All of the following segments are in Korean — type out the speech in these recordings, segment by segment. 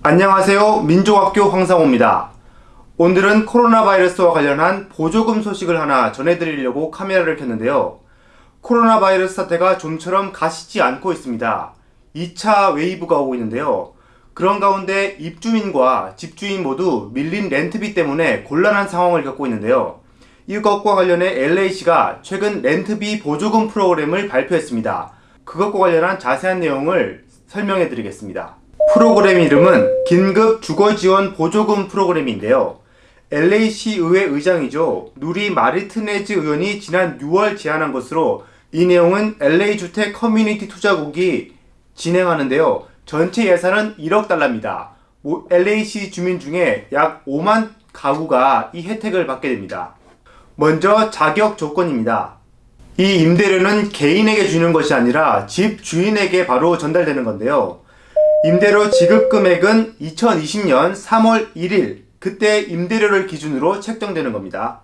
안녕하세요. 민족학교 황상호입니다. 오늘은 코로나 바이러스와 관련한 보조금 소식을 하나 전해드리려고 카메라를 켰는데요. 코로나 바이러스 사태가 좀처럼 가시지 않고 있습니다. 2차 wave가 오고 있는데요. 그런 가운데 입주민과 집주인 모두 밀린 렌트비 때문에 곤란한 상황을 겪고 있는데요. 이것과 관련해 LA시가 최근 렌트비 보조금 프로그램을 발표했습니다. 그것과 관련한 자세한 내용을 설명해 드리겠습니다 프로그램 이름은 긴급 주거지원 보조금 프로그램인데요. LA시 의회 의장이죠. 누리 마르티네즈 의원이 지난 6월 제안한 것으로 이 내용은 LA 주택 커뮤니티 투자국이 진행하는데요. 전체 예산은 1억 달러입니다. LA시 주민 중에 약 5만 가구가 이 혜택을 받게 됩니다. 먼저 자격 조건입니다. 이 임대료는 개인에게 주는 것이 아니라 집 주인에게 바로 전달되는 건데요. 임대료 지급 금액은 2020년 3월 1일 그때 임대료를 기준으로 책정되는 겁니다.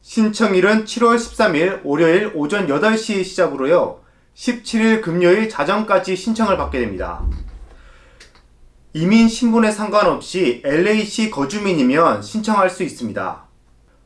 신청일은 7월 13일 월요일 오전 8시 시작으로요. 17일 금요일 자정까지 신청을 받게 됩니다. 이민 신분에 상관없이 LA시 거주민이면 신청할 수 있습니다.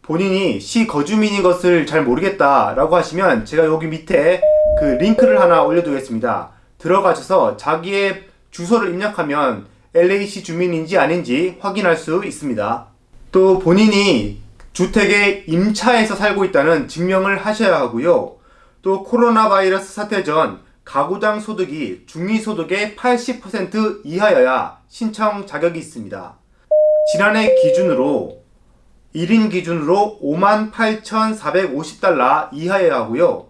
본인이 시 거주민인 것을 잘 모르겠다 라고 하시면 제가 여기 밑에 그 링크를 하나 올려두겠습니다. 들어가셔서 자기의 주소를 입력하면 LA시 주민인지 아닌지 확인할 수 있습니다. 또 본인이 주택에 임차해서 살고 있다는 증명을 하셔야 하고요. 또 코로나 바이러스 사태 전 가구당 소득이 중위소득의 80% 이하여야 신청 자격이 있습니다. 지난해 기준으로 1인 기준으로 58,450달러 이하여야 하고요.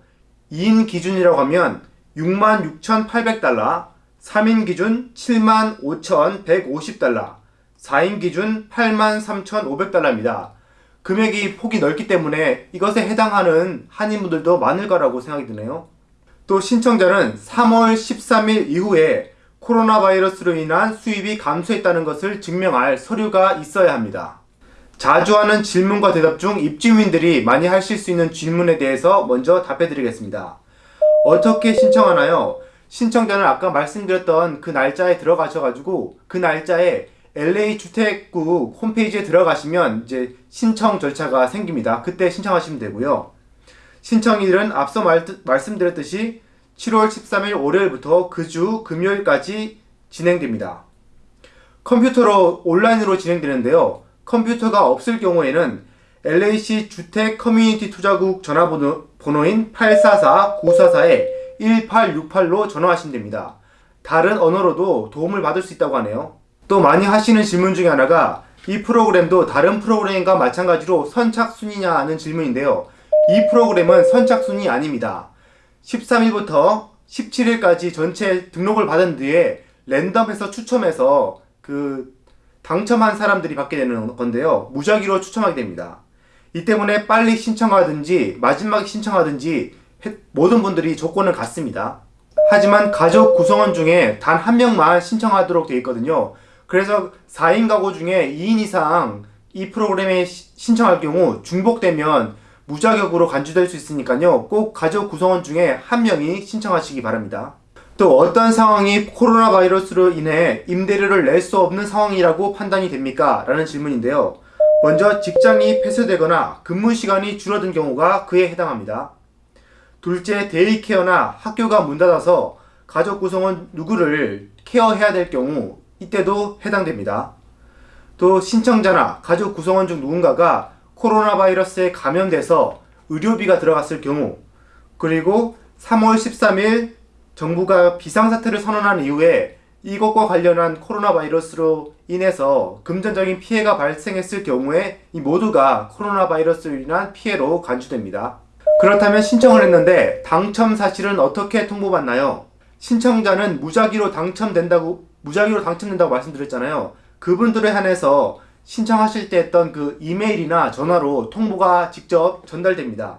2인 기준이라고 하면 66,800달러, 3인 기준 75,150달러, 4인 기준 83,500달러입니다. 금액이 폭이 넓기 때문에 이것에 해당하는 한인분들도 많을 거라고 생각이 드네요. 또 신청자는 3월 13일 이후에 코로나 바이러스로 인한 수입이 감소했다는 것을 증명할 서류가 있어야 합니다. 자주 하는 질문과 대답 중 입주민들이 많이 하실 수 있는 질문에 대해서 먼저 답해 드리겠습니다. 어떻게 신청하나요? 신청자는 아까 말씀드렸던 그 날짜에 들어가셔가지고 그 날짜에 LA 주택국 홈페이지에 들어가시면 이제 신청 절차가 생깁니다. 그때 신청하시면 되고요. 신청일은 앞서 말, 말씀드렸듯이 7월 13일 월요일부터 그 주 금요일까지 진행됩니다. 컴퓨터로 온라인으로 진행되는데요. 컴퓨터가 없을 경우에는 LAC 주택 커뮤니티 투자국 전화번호인 844-944에 1868로 전화하시면 됩니다. 다른 언어로도 도움을 받을 수 있다고 하네요. 또 많이 하시는 질문 중에 하나가 이 프로그램도 다른 프로그램과 마찬가지로 선착순이냐 하는 질문인데요. 이 프로그램은 선착순이 아닙니다. 13일부터 17일까지 전체 등록을 받은 뒤에 랜덤해서 추첨해서 그 당첨한 사람들이 받게 되는 건데요. 무작위로 추첨하게 됩니다. 이 때문에 빨리 신청하든지 마지막에 신청하든지 모든 분들이 조건을 갖습니다. 하지만 가족 구성원 중에 단 한 명만 신청하도록 되어 있거든요. 그래서 4인 가구 중에 2인 이상 이 프로그램에 신청할 경우 중복되면 무자격으로 간주될 수 있으니까요. 꼭 가족 구성원 중에 한 명이 신청하시기 바랍니다. 또 어떤 상황이 코로나 바이러스로 인해 임대료를 낼 수 없는 상황이라고 판단이 됩니까? 라는 질문인데요. 먼저 직장이 폐쇄되거나 근무 시간이 줄어든 경우가 그에 해당합니다. 둘째 데이케어나 학교가 문 닫아서 가족 구성원 누구를 케어해야 될 경우 이때도 해당됩니다. 또 신청자나 가족 구성원 중 누군가가 코로나 바이러스에 감염돼서 의료비가 들어갔을 경우 그리고 3월 13일 정부가 비상사태를 선언한 이후에 이것과 관련한 코로나 바이러스로 인해서 금전적인 피해가 발생했을 경우에 이 모두가 코로나 바이러스로 인한 피해로 간주됩니다. 그렇다면 신청을 했는데 당첨 사실은 어떻게 통보받나요? 신청자는 무작위로 당첨된다고 무작위로 당첨된다고 말씀드렸잖아요. 그분들에 한해서 신청하실 때 했던 그 이메일이나 전화로 통보가 직접 전달됩니다.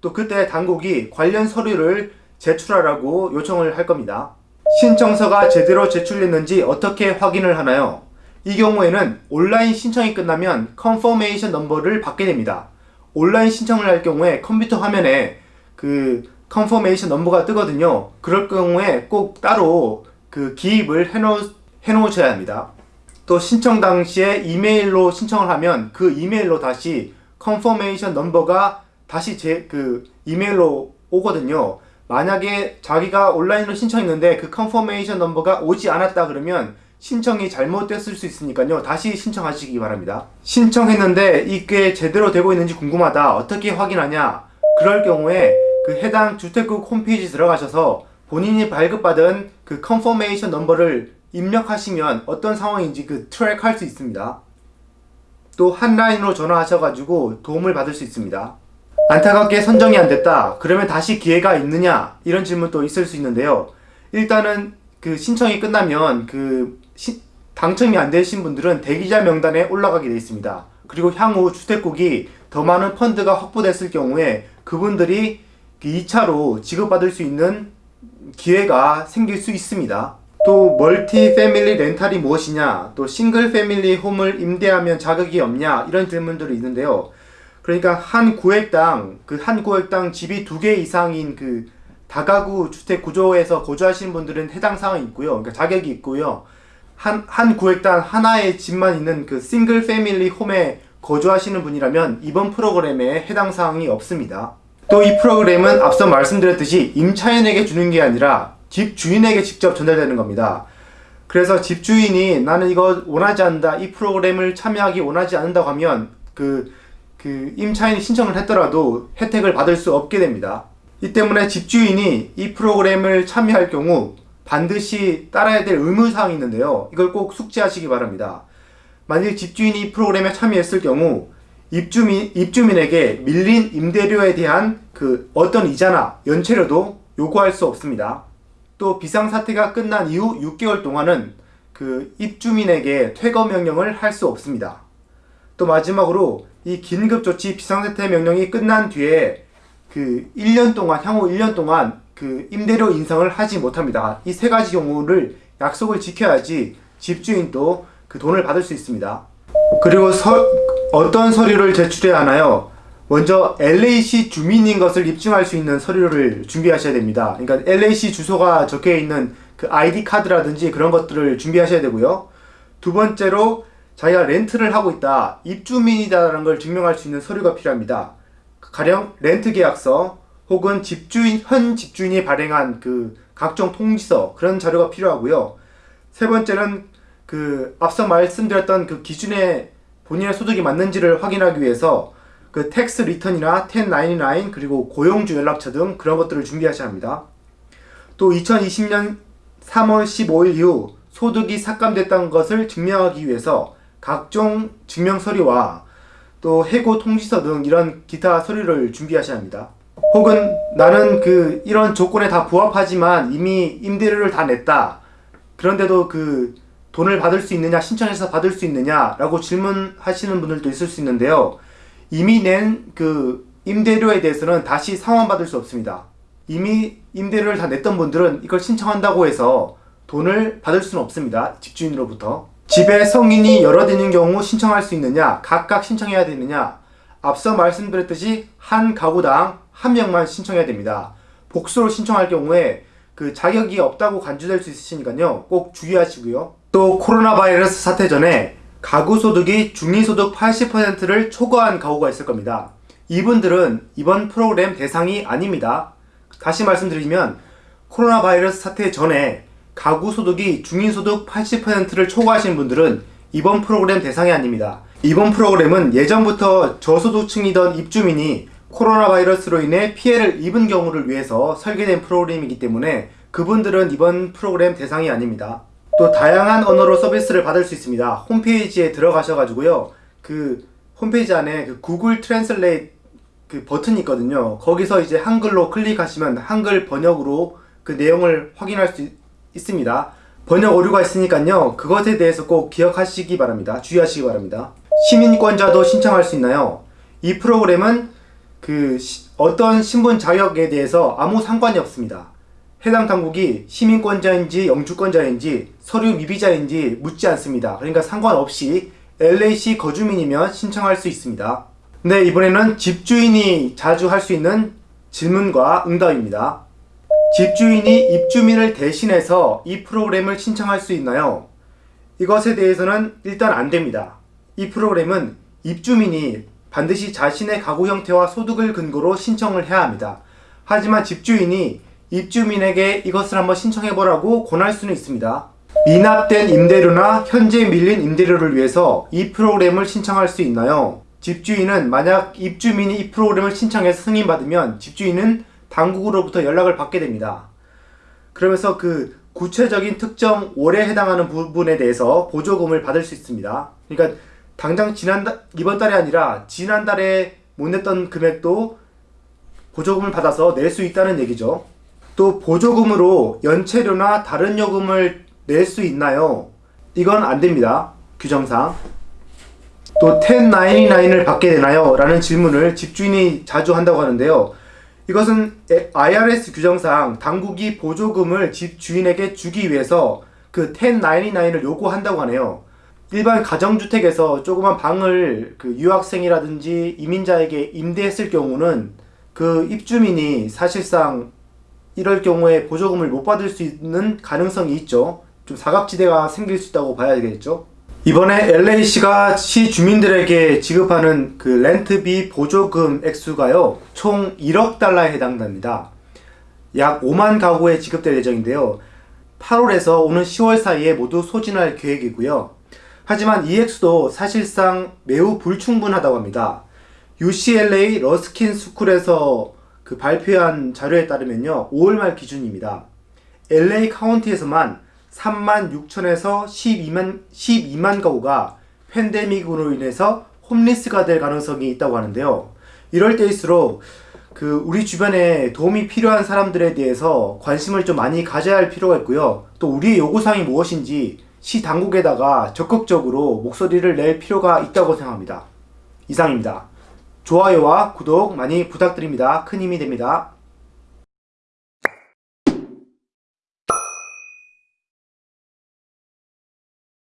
또 그때 당국이 관련 서류를 제출하라고 요청을 할 겁니다. 신청서가 제대로 제출됐는지 어떻게 확인을 하나요? 이 경우에는 온라인 신청이 끝나면 confirmation number를 받게 됩니다. 온라인 신청을 할 경우에 컴퓨터 화면에 그 confirmation number가 뜨거든요. 그럴 경우에 꼭 따로 그 기입을 해놓, 해놓으셔야 합니다. 또 신청 당시에 이메일로 신청을 하면 그 이메일로 다시 confirmation number가 다시 제 그 이메일로 오거든요. 만약에 자기가 온라인으로 신청했는데 그 confirmation number가 오지 않았다 그러면 신청이 잘못됐을 수 있으니까요. 다시 신청하시기 바랍니다. 신청했는데 이게 제대로 되고 있는지 궁금하다. 어떻게 확인하냐? 그럴 경우에 그 해당 주택국 홈페이지 들어가셔서 본인이 발급받은 그 confirmation number를 입력하시면 어떤 상황인지 그 트랙 할 수 있습니다. 또 핫라인으로 전화하셔가지고 도움을 받을 수 있습니다. 안타깝게 선정이 안 됐다. 그러면 다시 기회가 있느냐? 이런 질문도 있을 수 있는데요. 일단은 그 신청이 끝나면 그 시- 당첨이 안 되신 분들은 대기자 명단에 올라가게 되어 있습니다. 그리고 향후 주택국이 더 많은 펀드가 확보됐을 경우에 그분들이 2차로 지급받을 수 있는 기회가 생길 수 있습니다. 또 멀티 패밀리 렌탈이 무엇이냐, 또 싱글 패밀리 홈을 임대하면 자격이 없냐 이런 질문들이 있는데요. 그러니까 한 구획당 그 한 구획당 집이 두 개 이상인 그 다가구 주택 구조에서 거주하시는 분들은 해당 사항이 있고요. 그러니까 자격이 있고요. 한, 한 구획당 하나의 집만 있는 그 싱글 패밀리 홈에 거주하시는 분이라면 이번 프로그램에 해당 사항이 없습니다. 또 이 프로그램은 앞서 말씀드렸듯이 임차인에게 주는 게 아니라 집 주인에게 직접 전달되는 겁니다. 그래서 집 주인이 나는 이거 원하지 않는다, 이 프로그램을 참여하기 원하지 않는다고 하면 그, 그 임차인이 신청을 했더라도 혜택을 받을 수 없게 됩니다. 이 때문에 집주인이 이 프로그램을 참여할 경우 반드시 따라야 될 의무사항이 있는데요. 이걸 꼭 숙지하시기 바랍니다. 만약 집주인이 이 프로그램에 참여했을 경우 입주민, 입주민에게 밀린 임대료에 대한 그 어떤 이자나 연체료도 요구할 수 없습니다. 또 비상사태가 끝난 이후 6개월 동안은 그 입주민에게 퇴거 명령을 할 수 없습니다. 또 마지막으로 이 긴급조치 비상사태 명령이 끝난 뒤에 그 1년 동안 향후 1년 동안 그 임대료 인상을 하지 못합니다. 이 세 가지 경우를 약속을 지켜야지 집주인도 그 돈을 받을 수 있습니다. 그리고 서, 어떤 서류를 제출해야 하나요? 먼저 LAC 주민인 것을 입증할 수 있는 서류를 준비하셔야 됩니다. 그러니까 LAC 주소가 적혀 있는 그 ID 카드라든지 그런 것들을 준비하셔야 되고요. 두 번째로 자기가 렌트를 하고 있다, 입주민이다라는 걸 증명할 수 있는 서류가 필요합니다. 가령 렌트 계약서 혹은 집주인 현 집주인이 발행한 그 각종 통지서 그런 자료가 필요하고요. 세 번째는 그 앞서 말씀드렸던 그 기준에 본인의 소득이 맞는지를 확인하기 위해서 그 tax return이나 1099 그리고 고용주 연락처 등 그런 것들을 준비하셔야 합니다. 또 2020년 3월 15일 이후 소득이 삭감됐다는 것을 증명하기 위해서 각종 증명 서류와 또 해고 통지서 등 이런 기타 서류를 준비하셔야 합니다. 혹은 나는 그 이런 조건에 다 부합하지만 이미 임대료를 다 냈다. 그런데도 그 돈을 받을 수 있느냐, 신청해서 받을 수 있느냐 라고 질문하시는 분들도 있을 수 있는데요. 이미 낸 그 임대료에 대해서는 다시 상환받을 수 없습니다. 이미 임대료를 다 냈던 분들은 이걸 신청한다고 해서 돈을 받을 수는 없습니다. 집주인으로부터. 집에 성인이 여럿 있는 경우 신청할 수 있느냐, 각각 신청해야 되느냐, 앞서 말씀드렸듯이 한 가구당 한 명만 신청해야 됩니다. 복수로 신청할 경우에 그 자격이 없다고 간주될 수 있으시니까요. 꼭 주의하시고요. 또 코로나 바이러스 사태 전에 가구 소득이 중위소득 80%를 초과한 가구가 있을 겁니다. 이분들은 이번 프로그램 대상이 아닙니다. 다시 말씀드리면 코로나 바이러스 사태 전에 가구 소득이 중위소득 80%를 초과하신 분들은 이번 프로그램 대상이 아닙니다. 이번 프로그램은 예전부터 저소득층이던 입주민이 코로나 바이러스로 인해 피해를 입은 경우를 위해서 설계된 프로그램이기 때문에 그분들은 이번 프로그램 대상이 아닙니다. 또 다양한 언어로 서비스를 받을 수 있습니다. 홈페이지에 들어가셔가지고요. 그 홈페이지 안에 그 Google Translate 그 버튼이 있거든요. 거기서 이제 한글로 클릭하시면 한글 번역으로 그 내용을 확인할 수 있, 있습니다. 번역 오류가 있으니까요. 그것에 대해서 꼭 기억하시기 바랍니다. 주의하시기 바랍니다. 시민권자도 신청할 수 있나요? 이 프로그램은 그 시- 어떤 신분 자격에 대해서 아무 상관이 없습니다. 해당 당국이 시민권자인지 영주권자인지 서류 미비자인지 묻지 않습니다. 그러니까 상관없이 LAC 거주민이면 신청할 수 있습니다. 네, 이번에는 집주인이 자주 할 수 있는 질문과 응답입니다. 집주인이 입주민을 대신해서 이 프로그램을 신청할 수 있나요? 이것에 대해서는 일단 안 됩니다. 이 프로그램은 입주민이 반드시 자신의 가구 형태와 소득을 근거로 신청을 해야 합니다. 하지만 집주인이 입주민에게 이것을 한번 신청해보라고 권할 수는 있습니다. 미납된 임대료나 현재 밀린 임대료를 위해서 이 프로그램을 신청할 수 있나요? 집주인은 만약 입주민이 이 프로그램을 신청해서 승인받으면 집주인은 당국으로부터 연락을 받게 됩니다. 그러면서 그 구체적인 특정 월에 해당하는 부분에 대해서 보조금을 받을 수 있습니다. 그러니까 당장 지난달 이번 달이 아니라 지난달에 못 냈던 금액도 보조금을 받아서 낼 수 있다는 얘기죠. 또 보조금으로 연체료나 다른 요금을 낼 수 있나요? 이건 안 됩니다. 규정상. 또 1099을 받게 되나요? 라는 질문을 집주인이 자주 한다고 하는데요. 이것은 IRS 규정상 당국이 보조금을 집주인에게 주기 위해서 그 1099을 요구한다고 하네요. 일반 가정주택에서 조그만 방을 그 유학생이라든지 이민자에게 임대했을 경우는 그 입주민이 사실상 이럴 경우에 보조금을 못 받을 수 있는 가능성이 있죠. 좀 사각지대가 생길 수 있다고 봐야 되겠죠. 이번에 LA시가 시 주민들에게 지급하는 그 렌트비 보조금 액수가요, 총 1억 달러에 해당됩니다. 약 5만 가구에 지급될 예정인데요. 8월에서 오는 10월 사이에 모두 소진할 계획이고요. 하지만 이 액수도 사실상 매우 불충분하다고 합니다. UCLA Luskin School에서 그 발표한 자료에 따르면요. 5월 말 기준입니다. LA 카운티에서만 3만 6천에서 12만, 12만 가구가 팬데믹으로 인해서 홈리스가 될 가능성이 있다고 하는데요. 이럴 때일수록 그 우리 주변에 도움이 필요한 사람들에 대해서 관심을 좀 많이 가져야 할 필요가 있고요. 또 우리의 요구사항이 무엇인지 시 당국에다가 적극적으로 목소리를 낼 필요가 있다고 생각합니다. 이상입니다. 좋아요와 구독 많이 부탁드립니다. 큰 힘이 됩니다.